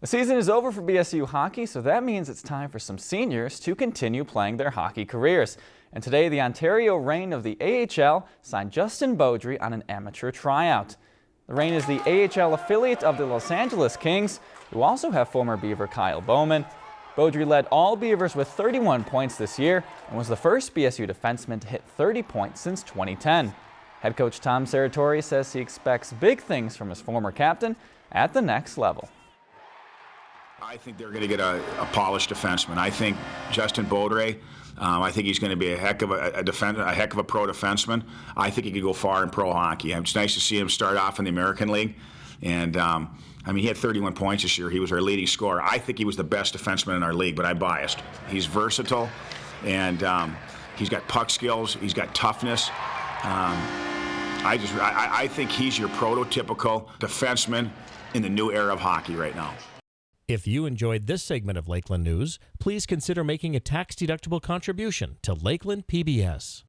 The season is over for BSU hockey, so that means it's time for some seniors to continue playing their hockey careers. And today, the Ontario Reign of the AHL signed Justin Baudry on an amateur tryout. The Reign is the AHL affiliate of the Los Angeles Kings, who also have former Beaver Kyle Bowman. Baudry led all Beavers with 31 points this year and was the first BSU defenseman to hit 30 points since 2010. Head coach Tom Serratore says he expects big things from his former captain at the next level. I think they're going to get a, a, polished defenseman. I think Justin Baudry, um, I think he's going to be a heck of a, a, a heck of a pro defenseman. I think he could go far in pro hockey. It's nice to see him start off in the American League. And um, I mean, he had 31 points this year. He was our leading scorer. I think he was the best defenseman in our league, but I'm biased. He's versatile, and um, he's got puck skills. He's got toughness. Um, I just, I, I think he's your prototypical defenseman in the new era of hockey right now. If you enjoyed this segment of Lakeland News, please consider making a tax-deductible contribution to Lakeland PBS.